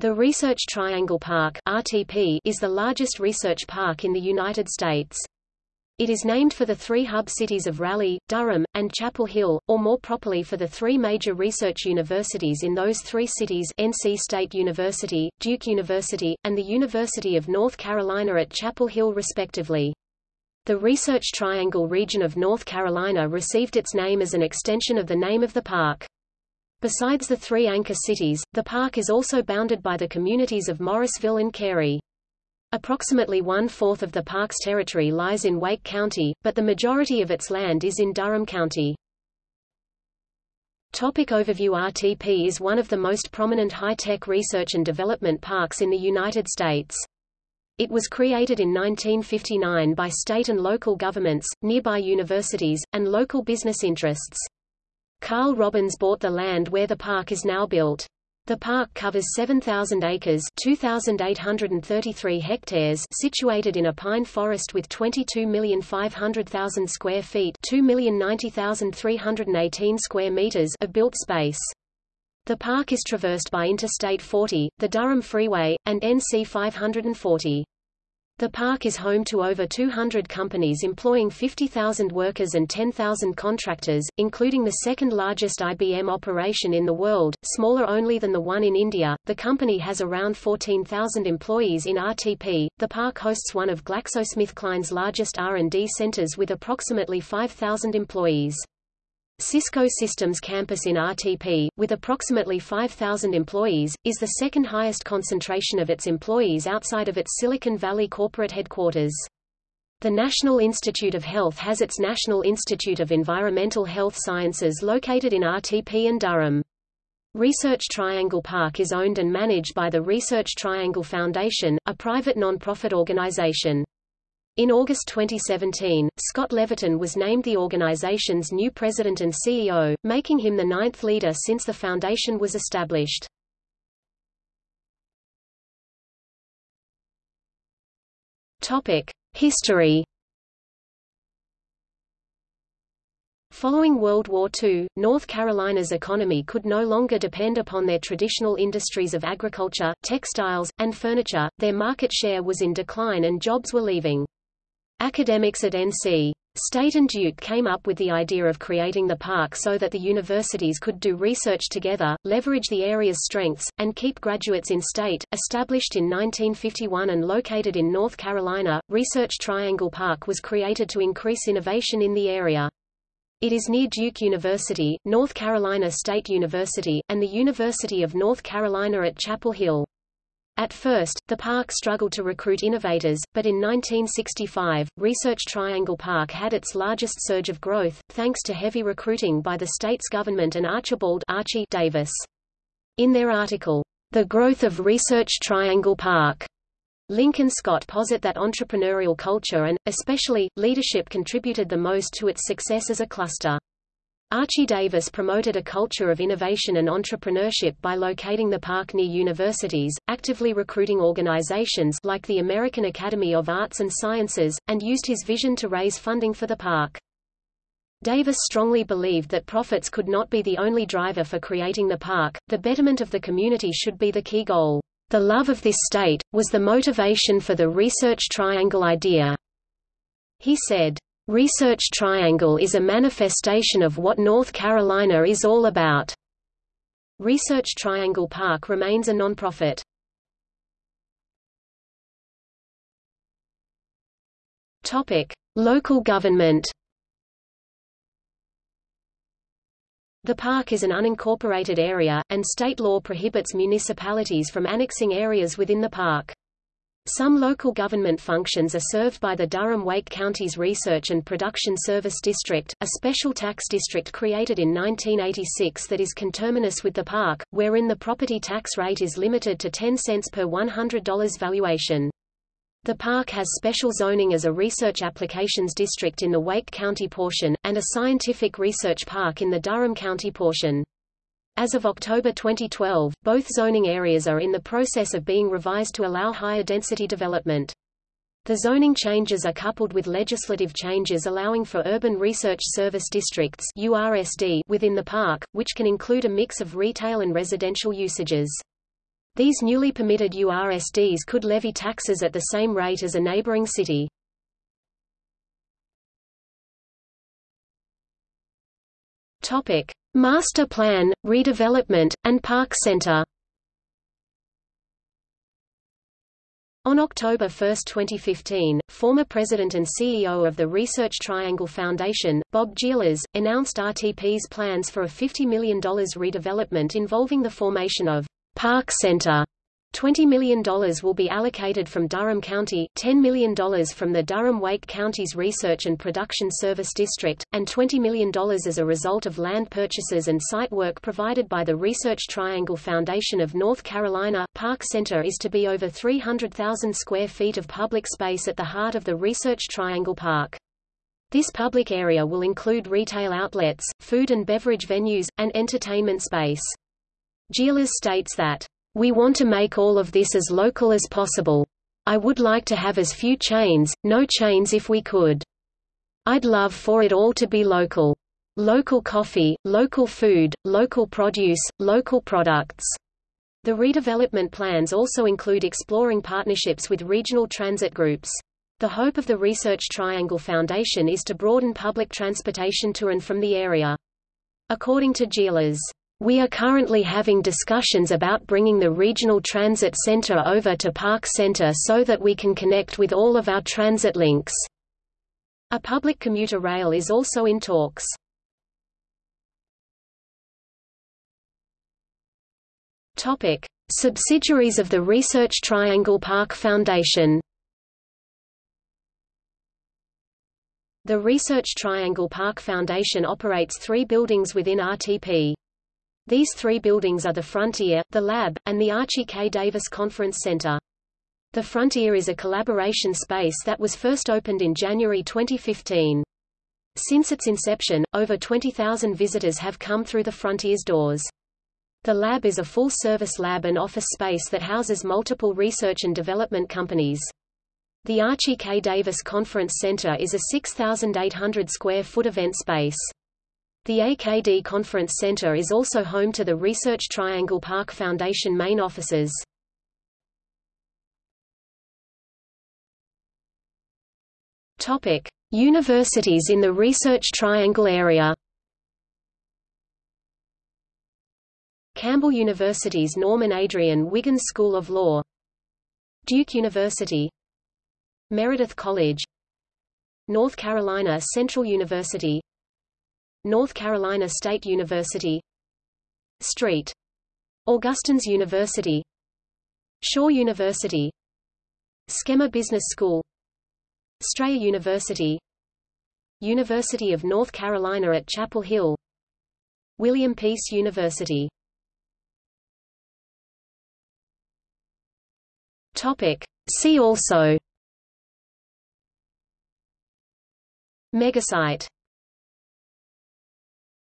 The Research Triangle Park RTP is the largest research park in the United States. It is named for the three hub cities of Raleigh, Durham, and Chapel Hill, or more properly for the three major research universities in those three cities NC State University, Duke University, and the University of North Carolina at Chapel Hill respectively. The Research Triangle region of North Carolina received its name as an extension of the name of the park. Besides the three anchor cities, the park is also bounded by the communities of Morrisville and Cary. Approximately one-fourth of the park's territory lies in Wake County, but the majority of its land is in Durham County. Topic overview RTP is one of the most prominent high-tech research and development parks in the United States. It was created in 1959 by state and local governments, nearby universities, and local business interests. Karl Robbins bought the land where the park is now built. The park covers 7,000 acres 2,833 hectares situated in a pine forest with 22,500,000 square feet 2,090,318 square meters of built space. The park is traversed by Interstate 40, the Durham Freeway, and NC 540. The park is home to over 200 companies employing 50,000 workers and 10,000 contractors, including the second largest IBM operation in the world, smaller only than the one in India. The company has around 14,000 employees in RTP. The park hosts one of GlaxoSmithKline's largest R&D centers with approximately 5,000 employees. Cisco Systems campus in RTP, with approximately 5,000 employees, is the second highest concentration of its employees outside of its Silicon Valley corporate headquarters. The National Institute of Health has its National Institute of Environmental Health Sciences located in RTP and Durham. Research Triangle Park is owned and managed by the Research Triangle Foundation, a private non-profit organization. In August 2017, Scott Levitan was named the organization's new president and CEO, making him the ninth leader since the foundation was established. History. Following World War II, North Carolina's economy could no longer depend upon their traditional industries of agriculture, textiles, and furniture, their market share was in decline and jobs were leaving. Academics at NC State and Duke came up with the idea of creating the park so that the universities could do research together, leverage the area's strengths, and keep graduates in state. Established in 1951 and located in North Carolina, Research Triangle Park was created to increase innovation in the area. It is near Duke University, North Carolina State University, and the University of North Carolina at Chapel Hill. At first, the park struggled to recruit innovators, but in 1965, Research Triangle Park had its largest surge of growth, thanks to heavy recruiting by the state's government and Archibald Archie Davis. In their article, The Growth of Research Triangle Park, Link and Scott posit that entrepreneurial culture and, especially, leadership contributed the most to its success as a cluster. Archie Davis promoted a culture of innovation and entrepreneurship by locating the park near universities, actively recruiting organizations like the American Academy of Arts and Sciences, and used his vision to raise funding for the park. Davis strongly believed that profits could not be the only driver for creating the park, the betterment of the community should be the key goal. The love of this state, was the motivation for the Research Triangle idea. He said, Research Triangle is a manifestation of what North Carolina is all about. Research Triangle Park remains a nonprofit. Topic: Local government. The park is an unincorporated area, and state law prohibits municipalities from annexing areas within the park. Some local government functions are served by the Durham-Wake Counties Research and Production Service District, a special tax district created in 1986 that is conterminous with the park, wherein the property tax rate is limited to 10 cents per $100 valuation. The park has special zoning as a research applications district in the Wake County portion, and a scientific research park in the Durham County portion. As of October 2012, both zoning areas are in the process of being revised to allow higher density development. The zoning changes are coupled with legislative changes allowing for urban research service districts URSD within the park, which can include a mix of retail and residential usages. These newly permitted URSDs could levy taxes at the same rate as a neighboring city. Topic: Master Plan, Redevelopment, and Park Center. On October 1, 2015, former president and CEO of the Research Triangle Foundation, Bob Geolas, announced RTP's plans for a $50 million redevelopment involving the formation of Park Center $20 million will be allocated from Durham County, $10 million from the Durham-Wake Counties Research and Production Service District, and $20 million as a result of land purchases and site work provided by the Research Triangle Foundation of North Carolina. Park Center is to be over 300,000 square feet of public space at the heart of the Research Triangle Park. This public area will include retail outlets, food and beverage venues, and entertainment space. Geolas states that we want to make all of this as local as possible. I would like to have as few chains, no chains if we could. I'd love for it all to be local. Local coffee, local food, local produce, local products. The redevelopment plans also include exploring partnerships with regional transit groups. The hope of the Research Triangle Foundation is to broaden public transportation to and from the area. According to Geolas, we are currently having discussions about bringing the regional transit center over to Park Center so that we can connect with all of our transit links. A public commuter rail is also in talks. Topic: Subsidiaries of the Research Triangle Park Foundation. The Research Triangle Park Foundation operates three buildings within RTP. These three buildings are the Frontier, the Lab, and the Archie K. Davis Conference Center. The Frontier is a collaboration space that was first opened in January 2015. Since its inception, over 20,000 visitors have come through the Frontier's doors. The lab is a full-service lab and office space that houses multiple research and development companies. The Archie K. Davis Conference Center is a 6,800 square foot event space. The AKD Conference Center is also home to the Research Triangle Park Foundation main offices. Topic: Universities in the Research Triangle area. Campbell University's Norman Adrian Wiggins School of Law. Duke University. Meredith College. North Carolina Central University North Carolina State University St. Augustine's University Shaw University SKEMA Business School Strayer University University of North Carolina at Chapel Hill William Peace University Topic. See also Megasite